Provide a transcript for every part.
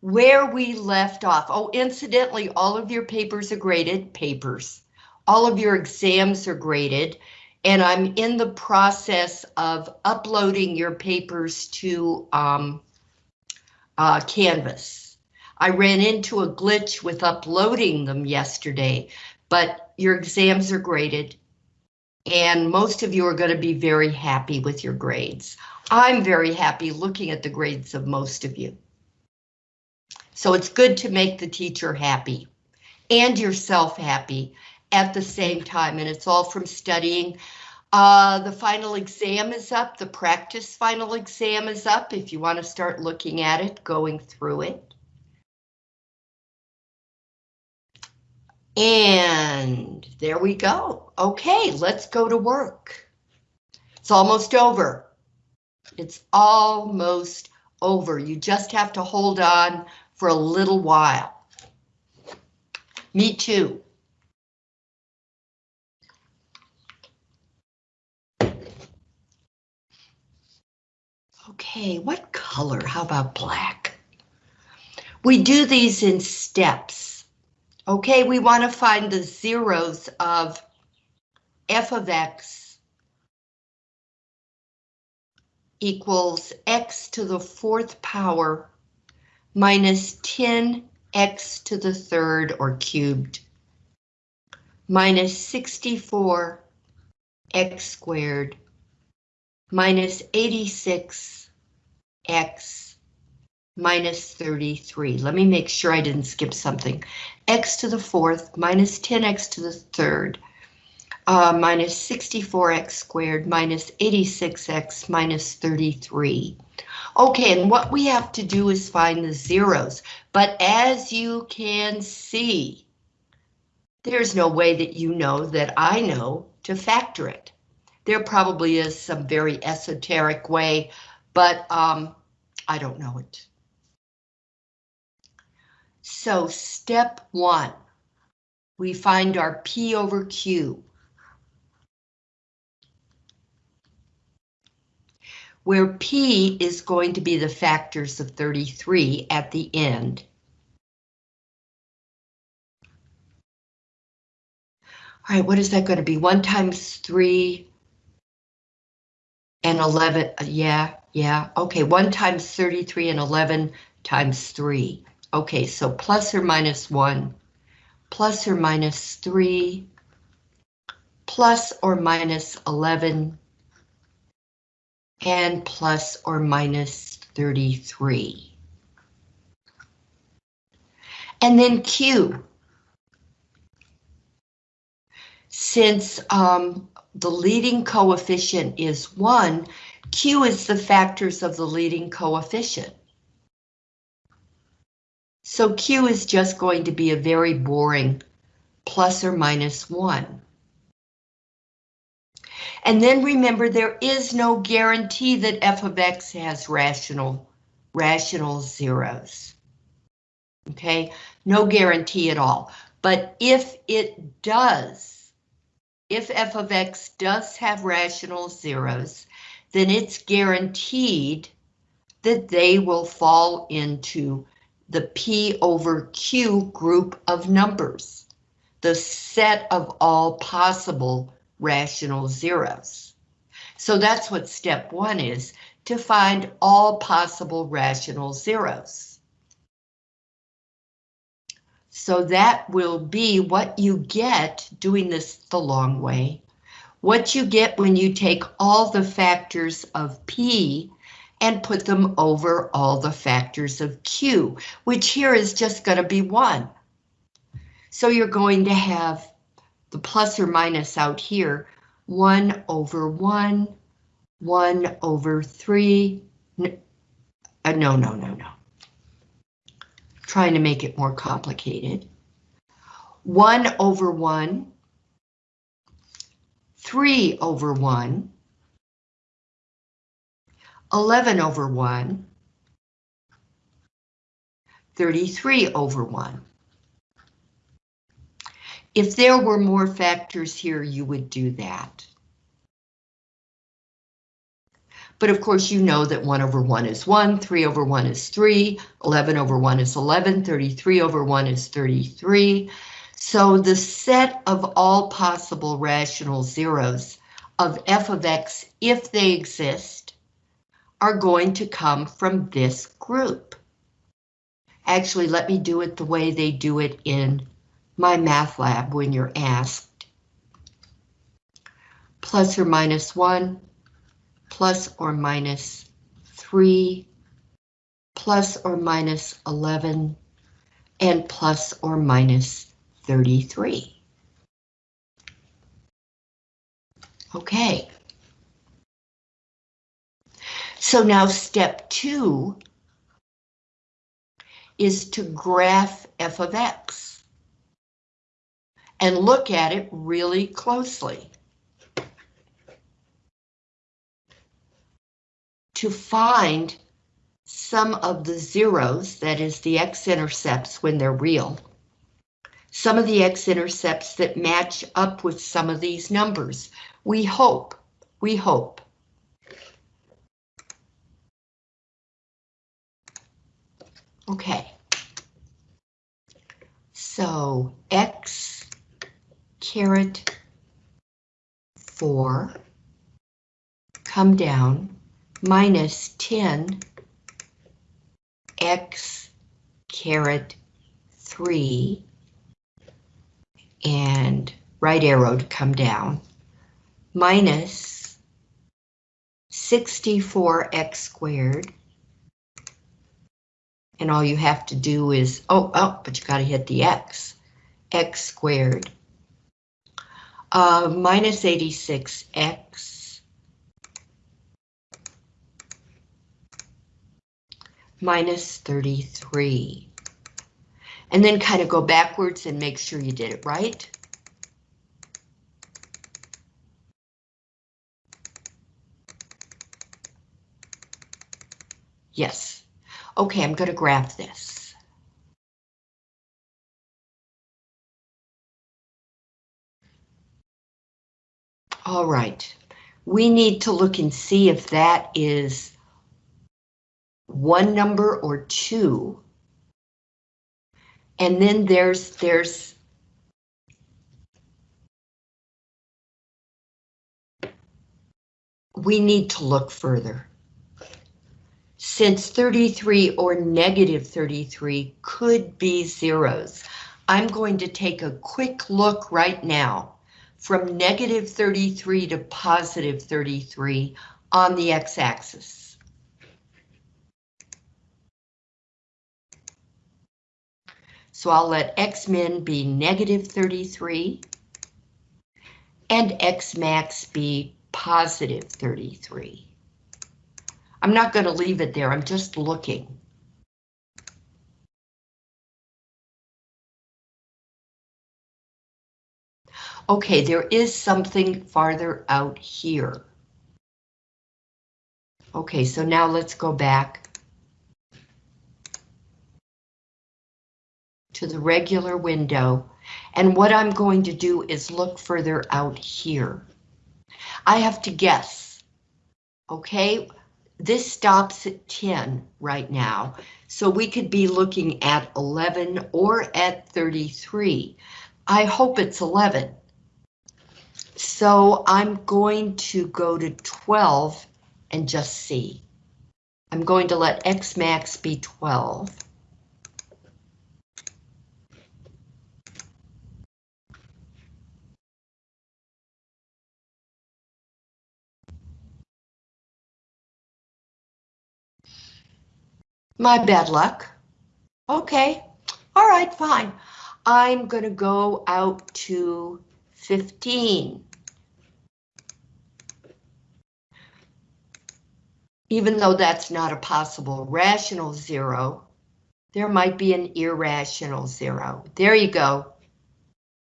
where we left off. Oh, incidentally, all of your papers are graded, papers. All of your exams are graded, and I'm in the process of uploading your papers to um, uh, Canvas. I ran into a glitch with uploading them yesterday, but your exams are graded, and most of you are going to be very happy with your grades. I'm very happy looking at the grades of most of you. So it's good to make the teacher happy and yourself happy at the same time, and it's all from studying. Uh, the final exam is up, the practice final exam is up. If you want to start looking at it, going through it. And there we go. Okay, let's go to work. It's almost over. It's almost over. You just have to hold on for a little while. Me too. Okay, what color? How about black? We do these in steps. Okay, we want to find the zeros of f of x equals x to the fourth power minus 10x to the third or cubed minus 64 x squared minus 86 x minus 33. Let me make sure I didn't skip something. x to the fourth minus 10x to the third uh, minus 64x squared minus 86x minus 33. Okay, and what we have to do is find the zeros, but as you can see, there's no way that you know that I know to factor it. There probably is some very esoteric way, but um, I don't know it. So step one, we find our P over Q. where P is going to be the factors of 33 at the end. All right, what is that going to be? 1 times 3 and 11, uh, yeah, yeah, okay, 1 times 33 and 11 times 3. Okay, so plus or minus 1, plus or minus 3, plus or minus 11, and plus or minus 33. And then Q. Since um, the leading coefficient is 1, Q is the factors of the leading coefficient. So Q is just going to be a very boring plus or minus 1. And then remember, there is no guarantee that f of x has rational, rational zeros. Okay, no guarantee at all. But if it does, if f of x does have rational zeros, then it's guaranteed that they will fall into the P over Q group of numbers, the set of all possible rational zeros. So that's what step one is, to find all possible rational zeros. So that will be what you get doing this the long way. What you get when you take all the factors of P and put them over all the factors of Q, which here is just going to be one. So you're going to have the plus or minus out here, 1 over 1, 1 over 3, no, uh, no, no, no, no. Trying to make it more complicated. 1 over 1, 3 over 1, 11 over 1, 33 over 1. If there were more factors here, you would do that. But of course, you know that 1 over 1 is 1, 3 over 1 is 3, 11 over 1 is 11, 33 over 1 is 33. So the set of all possible rational zeros of f of x, if they exist, are going to come from this group. Actually, let me do it the way they do it in MyMathLab when you're asked. Plus or minus 1, plus or minus 3, plus or minus 11, and plus or minus 33. Okay. So now step two is to graph f of x and look at it really closely. To find some of the zeros, that is the x-intercepts when they're real, some of the x-intercepts that match up with some of these numbers. We hope, we hope. Okay. So x caret 4 come down minus 10 x caret 3 and right arrow to come down minus 64x squared. And all you have to do is, oh, oh, but you got to hit the x, x squared, uh, minus 86x, minus 33. And then kind of go backwards and make sure you did it right. Yes. Okay, I'm going to graph this. All right, we need to look and see if that is one number or two. And then there's there's we need to look further. Since 33 or negative 33 could be zeros, I'm going to take a quick look right now from negative 33 to positive 33 on the x-axis. So I'll let x-min be negative 33 and x-max be positive 33. I'm not going to leave it there. I'm just looking. Okay, there is something farther out here. Okay, so now let's go back to the regular window. And what I'm going to do is look further out here. I have to guess. Okay, this stops at 10 right now, so we could be looking at 11 or at 33. I hope it's 11. So I'm going to go to 12 and just see. I'm going to let X max be 12. My bad luck. Okay, all right, fine. I'm gonna go out to 15. Even though that's not a possible rational zero, there might be an irrational zero. There you go.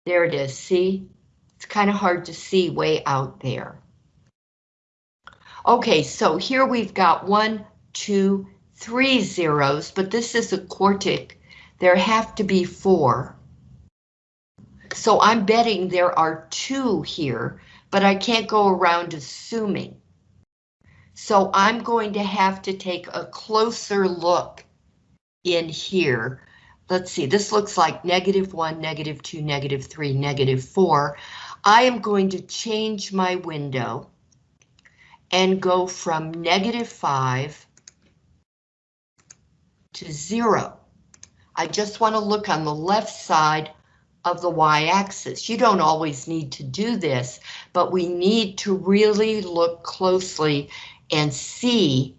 There it is, see? It's kind of hard to see way out there. Okay, so here we've got one, two, three zeros, but this is a quartic. There have to be four. So I'm betting there are two here, but I can't go around assuming. So I'm going to have to take a closer look in here. Let's see, this looks like negative one, negative two, negative three, negative four. I am going to change my window and go from negative five to zero. I just want to look on the left side of the y-axis. You don't always need to do this, but we need to really look closely and see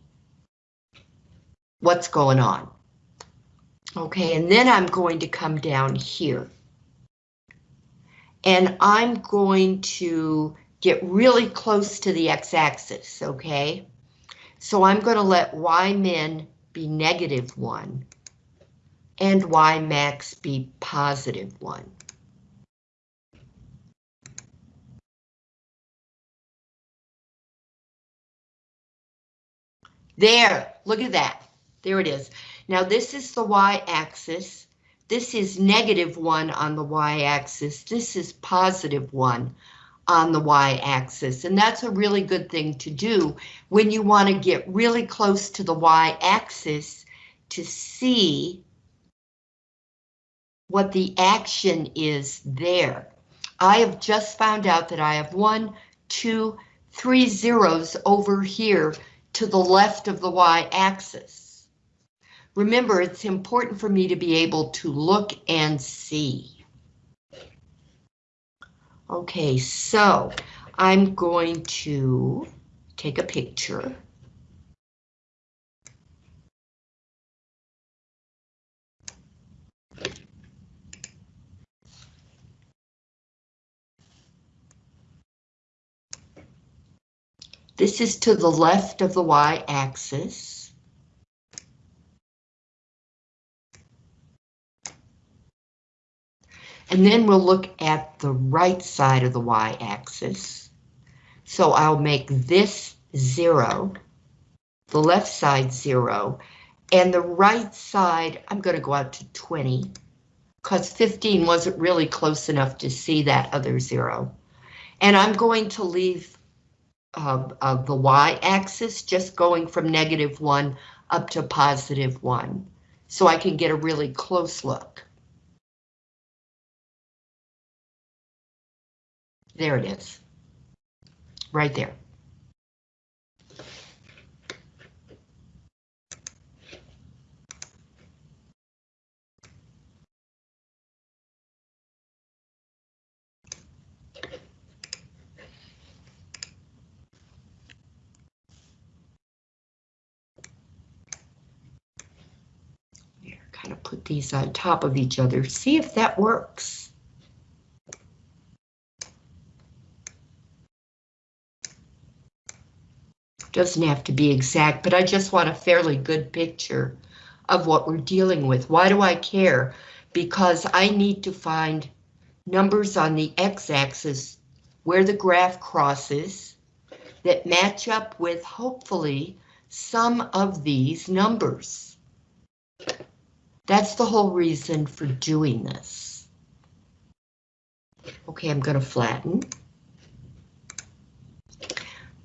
what's going on. Okay, and then I'm going to come down here. And I'm going to get really close to the x-axis, okay? So I'm going to let y min be negative 1 and y max be positive 1. There, look at that. There it is. Now this is the y-axis. This is negative 1 on the y-axis. This is positive 1 on the y-axis, and that's a really good thing to do when you want to get really close to the y-axis to see what the action is there. I have just found out that I have one, two, three zeros over here to the left of the y-axis. Remember, it's important for me to be able to look and see. Okay, so I'm going to take a picture. This is to the left of the y-axis. And then we'll look at the right side of the y-axis. So I'll make this zero, the left side zero, and the right side, I'm going to go out to 20, because 15 wasn't really close enough to see that other zero. And I'm going to leave of, of the y-axis, just going from negative 1 up to positive 1, so I can get a really close look. There it is, right there. kind of put these on top of each other, see if that works. Doesn't have to be exact, but I just want a fairly good picture of what we're dealing with. Why do I care? Because I need to find numbers on the x-axis where the graph crosses that match up with, hopefully, some of these numbers. That's the whole reason for doing this. Okay, I'm going to flatten.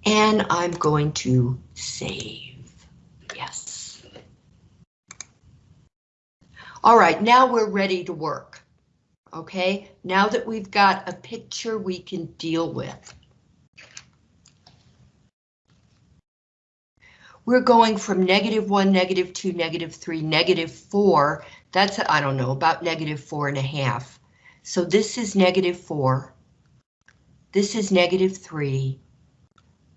And I'm going to save. Yes. All right, now we're ready to work. Okay, now that we've got a picture we can deal with. We're going from negative one, negative two, negative three, negative four. That's, I don't know, about negative four and a half. So this is negative four. This is negative three.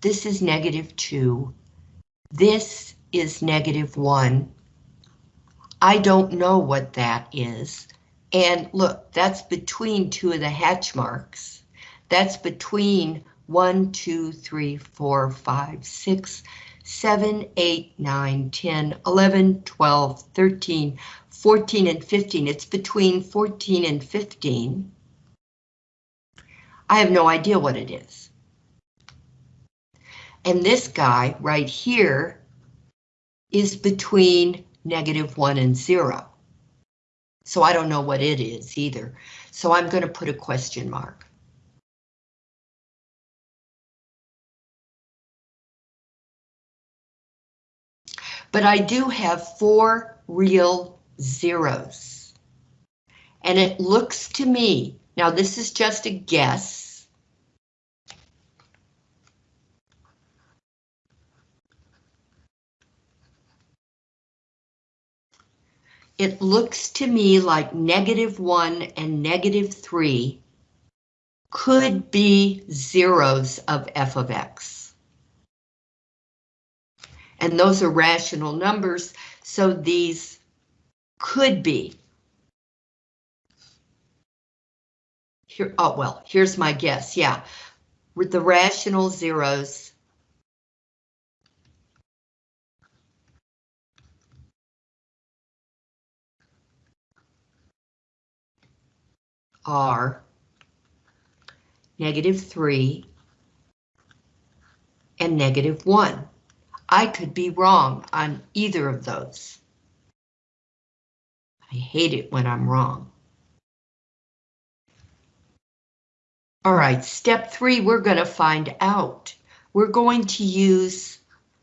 This is negative two. This is negative one. I don't know what that is. And look, that's between two of the hatch marks. That's between one, two, three, four, five, six, 7, 8, 9, 10, 11, 12, 13, 14, and 15. It's between 14 and 15. I have no idea what it is. And this guy right here is between negative 1 and 0. So I don't know what it is either. So I'm going to put a question mark. But I do have four real zeros. And it looks to me, now this is just a guess, it looks to me like negative 1 and negative 3 could be zeros of f of x. And those are rational numbers, so these could be. Here, oh, well, here's my guess, yeah. With the rational zeros are negative 3, and negative 1. I could be wrong on either of those. I hate it when I'm wrong. All right, step three, we're going to find out. We're going to use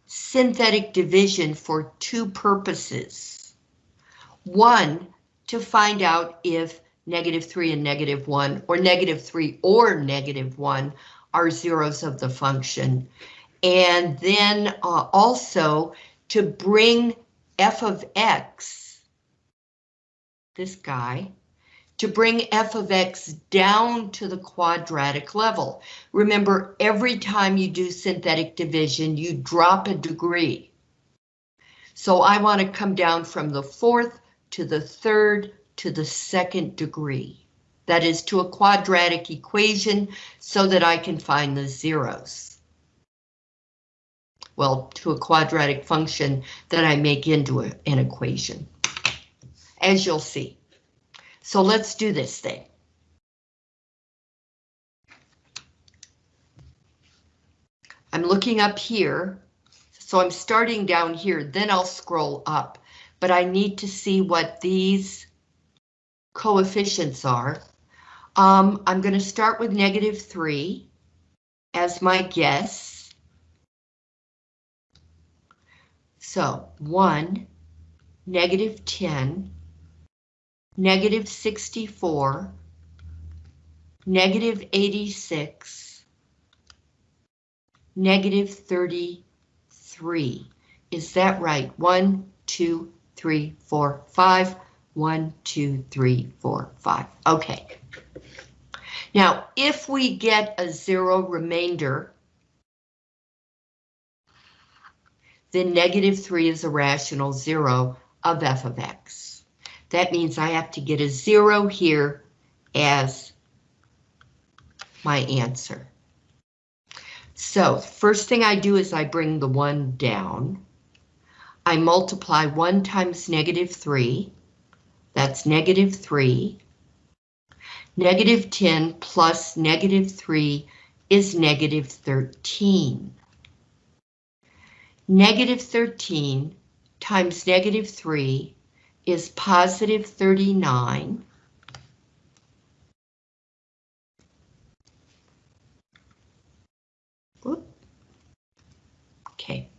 synthetic division for two purposes. One, to find out if negative 3 and negative 1, or negative 3 or negative 1 are zeros of the function. And then uh, also to bring f of x, this guy, to bring f of x down to the quadratic level. Remember, every time you do synthetic division, you drop a degree. So I want to come down from the fourth to the third to the second degree. That is to a quadratic equation so that I can find the zeros. Well, to a quadratic function that I make into a, an equation, as you'll see. So let's do this thing. I'm looking up here, so I'm starting down here, then I'll scroll up, but I need to see what these coefficients are. Um, I'm going to start with negative 3 as my guess. So 1, negative 10, negative 64, negative 86, negative 33. Is that right? One, two, three, four, five. One, two, three, four, five. Okay. Now, if we get a zero remainder, then negative 3 is a rational zero of f of x. That means I have to get a zero here as my answer. So first thing I do is I bring the 1 down. I multiply 1 times negative 3. That's negative 3. Negative 10 plus negative 3 is negative 13. Negative 13 times negative 3 is positive 39. Okay,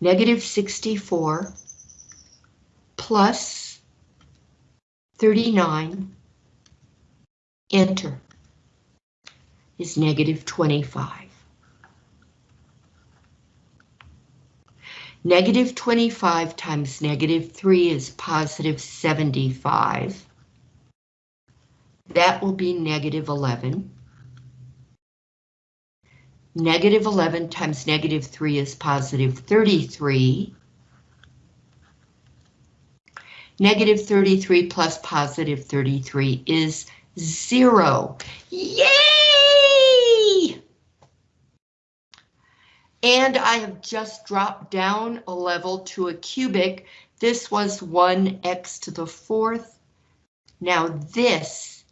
negative 64 plus 39, enter, is negative 25. Negative 25 times negative 3 is positive 75. That will be negative 11. Negative 11 times negative 3 is positive 33. Negative 33 plus positive 33 is zero. Yay! And I have just dropped down a level to a cubic. This was 1x to the fourth. Now this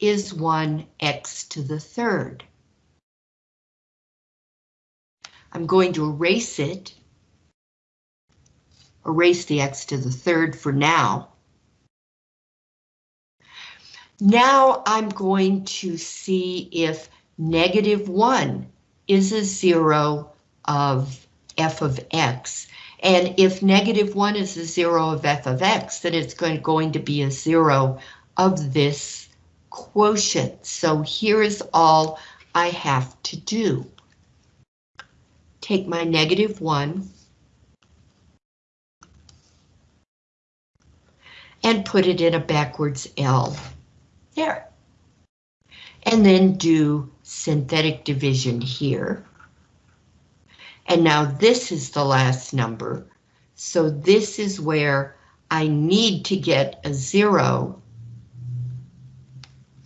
is 1x to the third. I'm going to erase it erase the x to the third for now. Now I'm going to see if negative 1 is a zero of f of x. And if negative 1 is a 0 of f of x, then it's going, to be a 0 of this quotient. So here is all I have to do. Take my negative 1 and put it in a backwards L. There. And then do synthetic division here. And now this is the last number. So this is where I need to get a zero,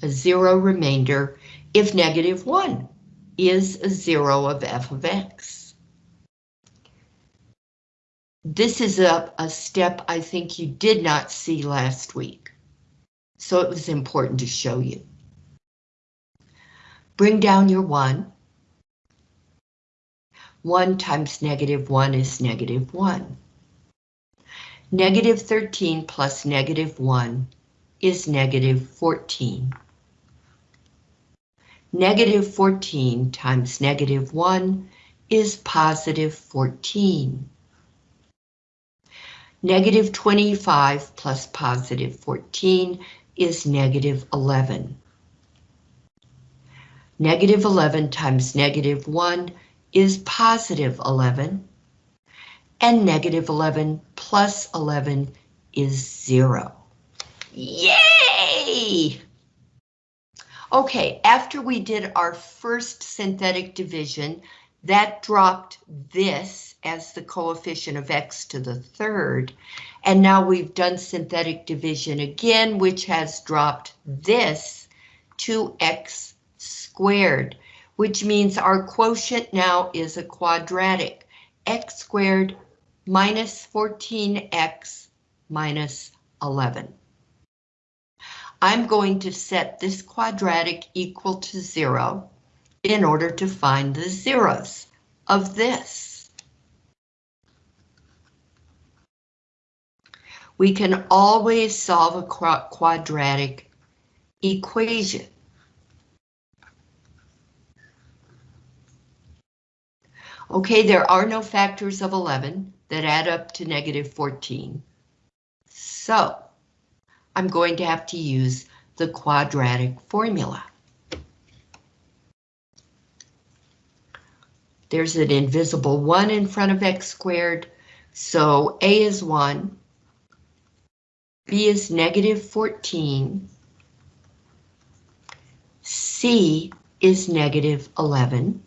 a zero remainder if negative one is a zero of f of x. This is a, a step I think you did not see last week. So it was important to show you. Bring down your one. 1 times negative 1 is negative 1. Negative 13 plus negative 1 is negative 14. Negative 14 times negative 1 is positive 14. Negative 25 plus positive 14 is negative 11. Negative 11 times negative 1 is positive 11, and negative 11 plus 11 is 0. Yay! Okay, after we did our first synthetic division, that dropped this as the coefficient of x to the third, and now we've done synthetic division again, which has dropped this to x squared which means our quotient now is a quadratic, x squared minus 14x minus 11. I'm going to set this quadratic equal to zero in order to find the zeros of this. We can always solve a quadratic equation. Okay, there are no factors of 11 that add up to negative 14. So I'm going to have to use the quadratic formula. There's an invisible 1 in front of x squared, so a is 1, b is negative 14, c is negative 11,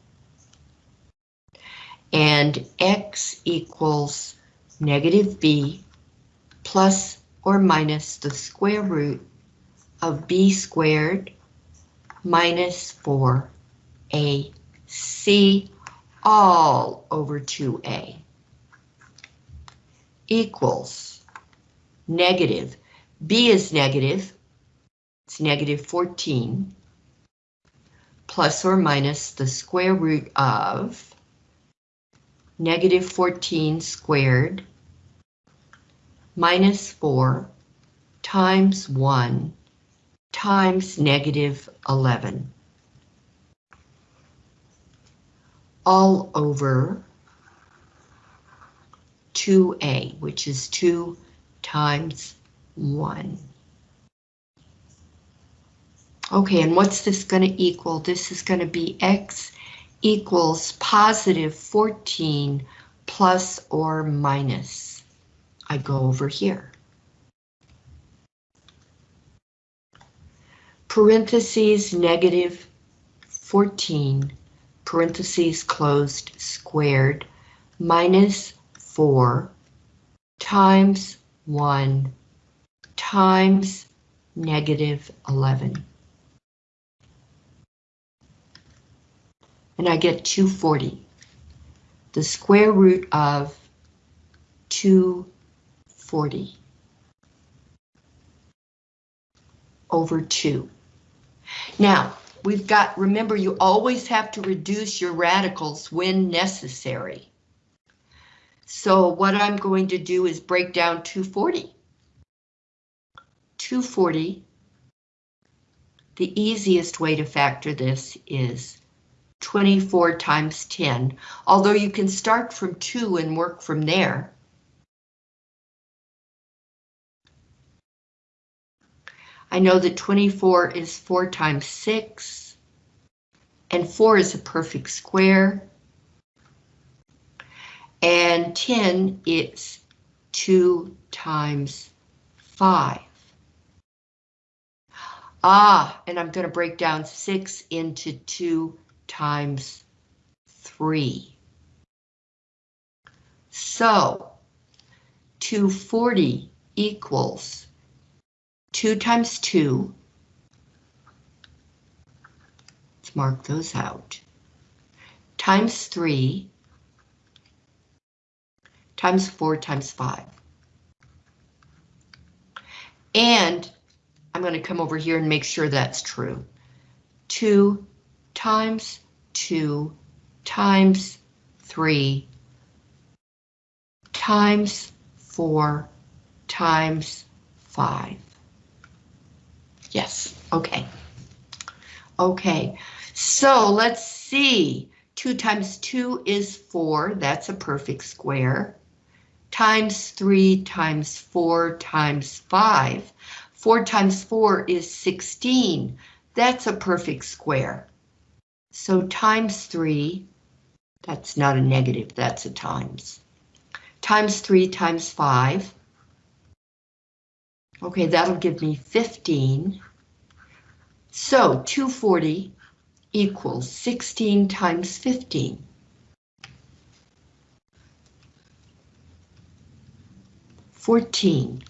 and x equals negative b plus or minus the square root of b squared minus 4ac all over 2a equals negative, b is negative, it's negative 14, plus or minus the square root of negative 14 squared minus 4 times 1 times negative 11 all over 2a, which is 2 times 1. Okay, and what's this going to equal? This is going to be x equals positive 14 plus or minus. I go over here. Parentheses negative 14, parentheses closed squared, minus 4 times 1 times negative 11. And I get 240. The square root of 240 over 2. Now, we've got, remember, you always have to reduce your radicals when necessary. So what I'm going to do is break down 240. 240, the easiest way to factor this is 24 times 10, although you can start from 2 and work from there. I know that 24 is 4 times 6, and 4 is a perfect square, and 10 is 2 times 5. Ah, and I'm going to break down 6 into 2 times 3. So, 240 equals 2 times 2. Let's mark those out. Times 3 times 4 times 5. And I'm going to come over here and make sure that's true. 2 times 2 times 3 times 4 times 5. Yes, okay. Okay, so let's see. 2 times 2 is 4, that's a perfect square. Times 3 times 4 times 5. 4 times 4 is 16, that's a perfect square. So times 3, that's not a negative, that's a times. Times 3 times 5. Okay, that'll give me 15. So 240 equals 16 times 15. Fourteen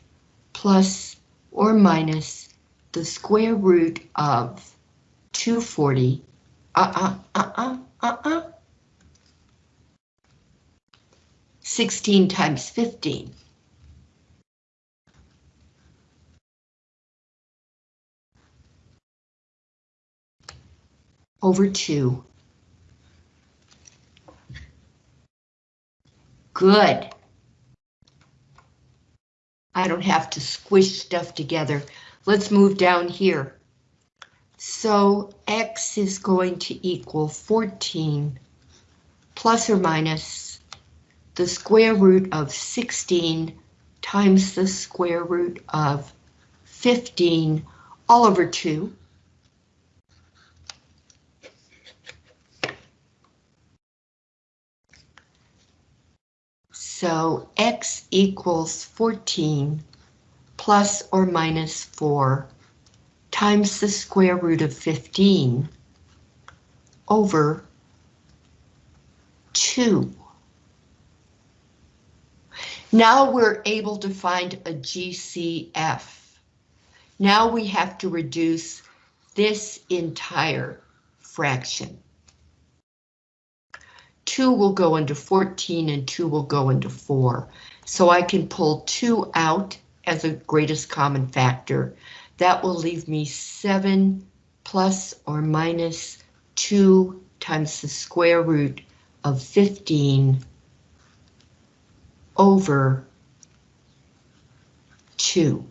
plus or minus the square root of 240 uh-uh, uh-uh, uh-uh. 16 times 15. Over 2. Good. I don't have to squish stuff together. Let's move down here. So x is going to equal 14 plus or minus the square root of 16 times the square root of 15 all over 2. So x equals 14 plus or minus 4 times the square root of 15 over 2. Now we're able to find a GCF. Now we have to reduce this entire fraction. 2 will go into 14 and 2 will go into 4. So I can pull 2 out as a greatest common factor that will leave me 7 plus or minus 2 times the square root of 15 over 2.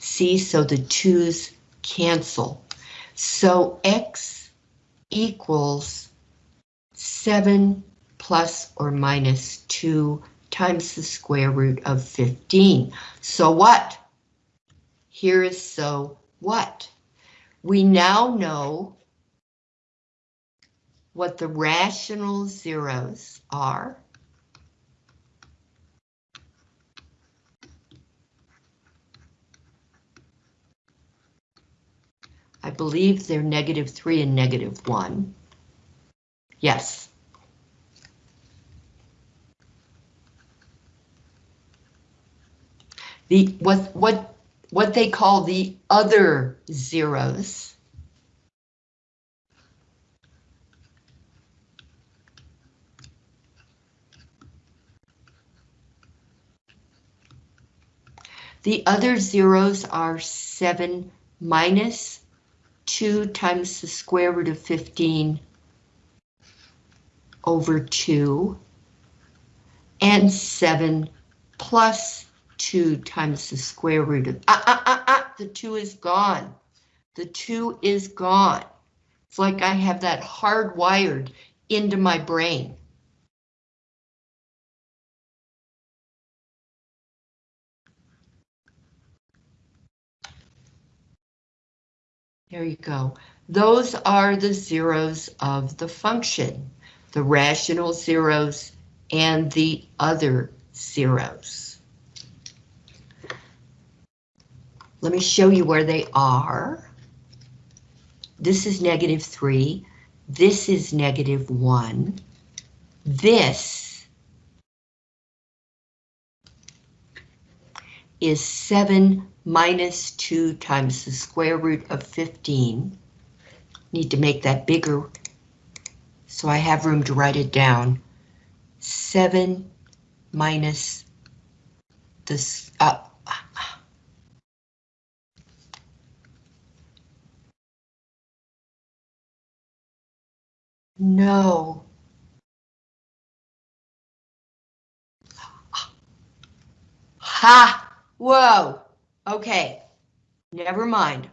See, so the 2's cancel. So x equals 7 plus or minus 2 times the square root of 15. So what? Here is so what? We now know what the rational zeros are. I believe they're negative 3 and negative 1. Yes. The what what what they call the other zeros. The other zeros are 7 minus 2 times the square root of 15 over 2 and 7 plus 2 times the square root of, ah, ah, ah, ah, the 2 is gone. The 2 is gone. It's like I have that hardwired into my brain. There you go. Those are the zeros of the function, the rational zeros and the other zeros. Let me show you where they are. This is negative 3. This is negative 1. This is 7 minus 2 times the square root of 15. Need to make that bigger so I have room to write it down. 7 minus this, uh, no. Ha! Whoa! Okay, never mind.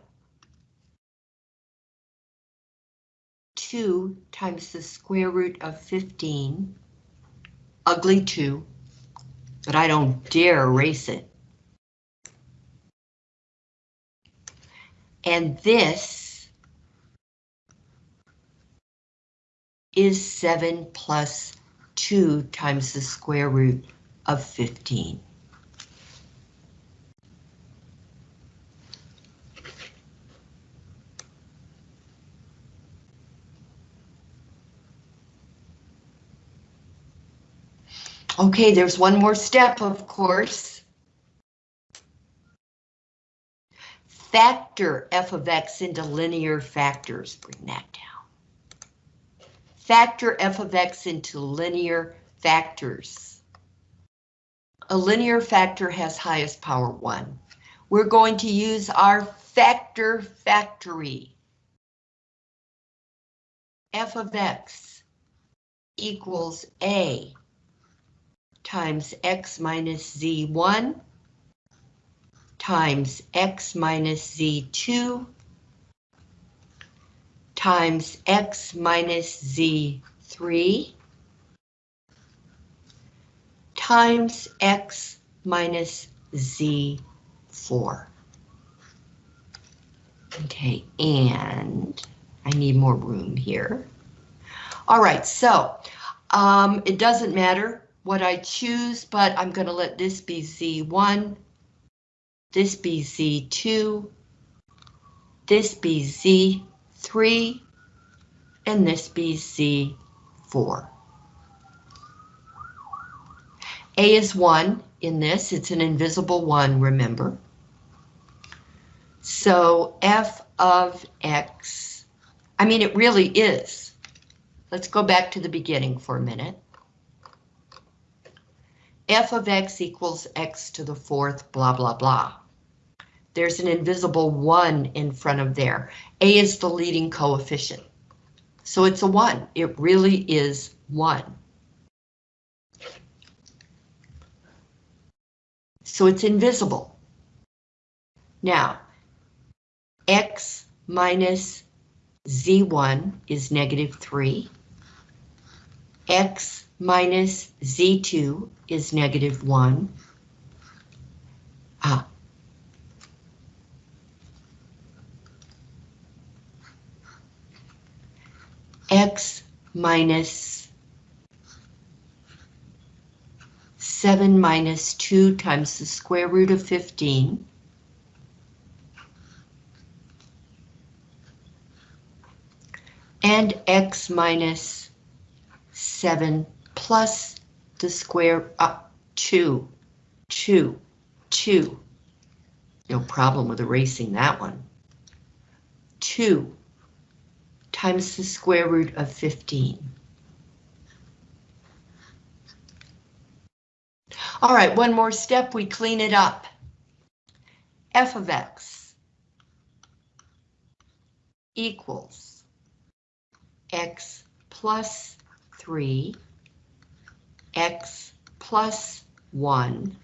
2 times the square root of 15, ugly 2, but I don't dare erase it. And this is 7 plus 2 times the square root of 15. Okay, there's one more step, of course. Factor f of x into linear factors, bring that down. Factor f of x into linear factors. A linear factor has highest power 1. We're going to use our factor factory. f of x equals a times x minus z1 times x minus z2 times x minus z3 times x minus z4. Okay, and I need more room here. All right, so um, it doesn't matter what I choose, but I'm going to let this be Z1, this be Z2, this be Z3, and this be Z4. A is 1 in this, it's an invisible 1, remember. So f of x, I mean it really is. Let's go back to the beginning for a minute f of x equals x to the fourth, blah, blah, blah. There's an invisible 1 in front of there. A is the leading coefficient. So it's a 1. It really is 1. So it's invisible. Now, x minus z1 is negative 3. x minus z2 is negative 1. Ah. X minus 7 minus 2 times the square root of 15 and x minus 7 plus the square up uh, 2, 2, 2. No problem with erasing that one. 2 times the square root of 15. All right, one more step, we clean it up. f of x equals x plus 3 x plus 1,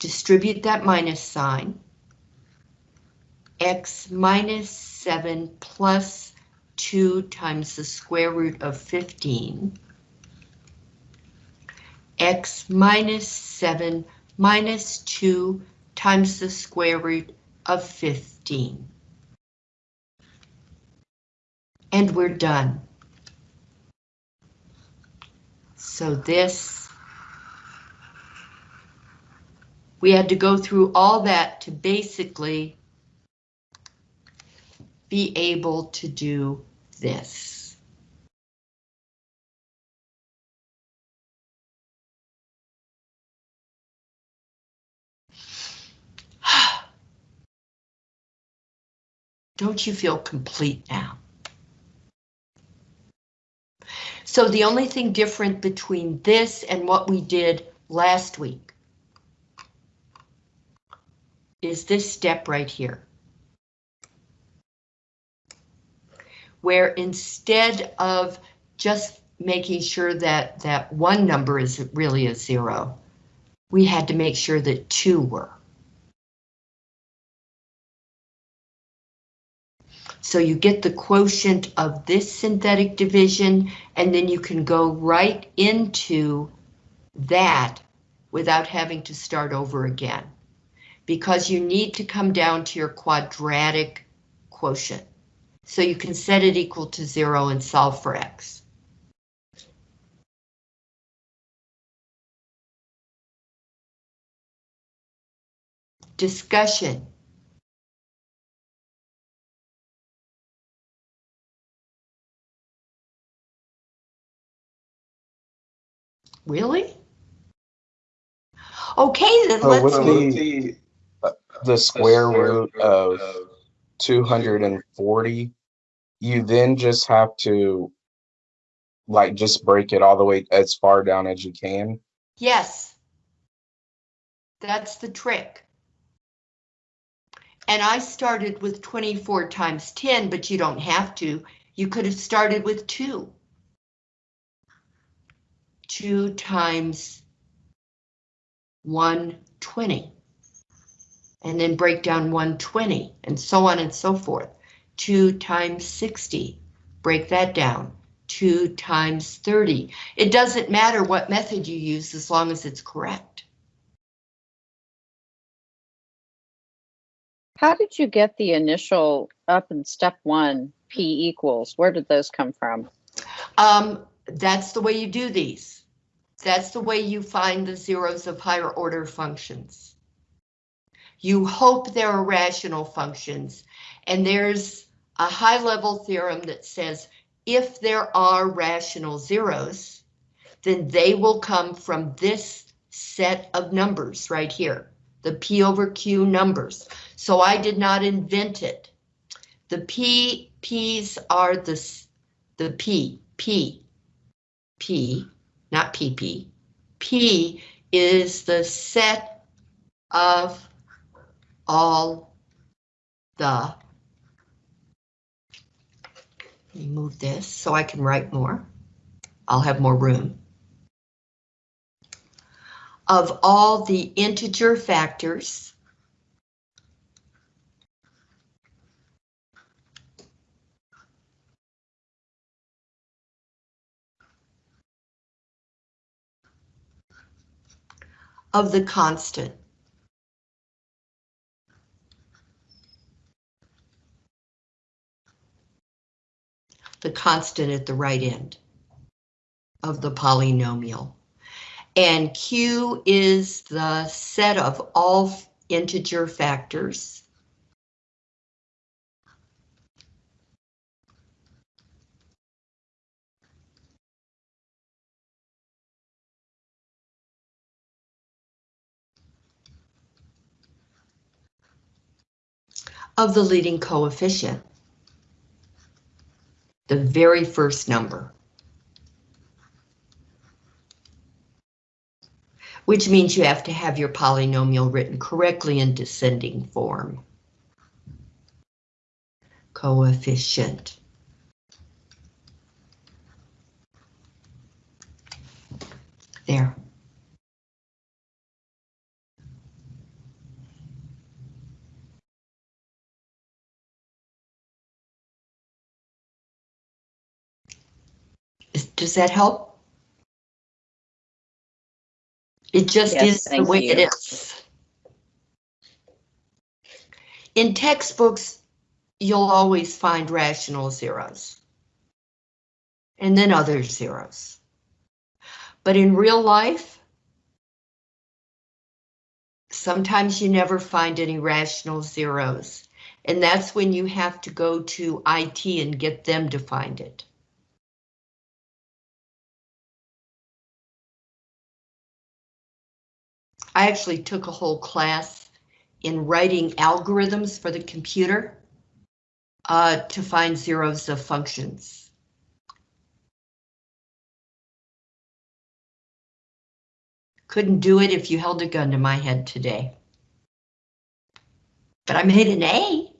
distribute that minus sign, x minus 7 plus 2 times the square root of 15, x minus 7 minus 2 times the square root of 15. And we're done. So this, we had to go through all that to basically be able to do this. Don't you feel complete now? So the only thing different between this and what we did last week is this step right here. Where instead of just making sure that that one number is really a zero, we had to make sure that two were. So you get the quotient of this synthetic division, and then you can go right into that without having to start over again. Because you need to come down to your quadratic quotient. So you can set it equal to zero and solve for x. Discussion. Really? Okay, then So let's. what's move- uh, the, the square root of two hundred and forty? You then just have to like just break it all the way as far down as you can. Yes. That's the trick. And I started with 24 times 10, but you don't have to. You could have started with 2. 2 times 120. And then break down 120 and so on and so forth. 2 times 60. Break that down. 2 times 30. It doesn't matter what method you use as long as it's correct. How did you get the initial up in step one, P equals? Where did those come from? Um, that's the way you do these. That's the way you find the zeros of higher order functions. You hope there are rational functions, and there's a high level theorem that says if there are rational zeros, then they will come from this set of numbers right here, the P over Q numbers. So I did not invent it. The P, P's are the, the P, P, P, not PP. P is the set of all the. Let me move this so I can write more. I'll have more room. Of all the integer factors. Of the constant. The constant at the right end of the polynomial. And Q is the set of all integer factors. of the leading coefficient the very first number. Which means you have to have your polynomial written correctly in descending form. Coefficient. There. Is- Does that help? It just Yes, is the way it you. is. In textbooks, you'll always find rational zeros. and then other zeros. But in real life, sometimes you never find any rational zeros, and that's when you have to go to IT and get them to find it. I actually took a whole class in writing algorithms for the computer uh, to find zeros of functions. Couldn't do it if you held a gun to my head today. But I made an A.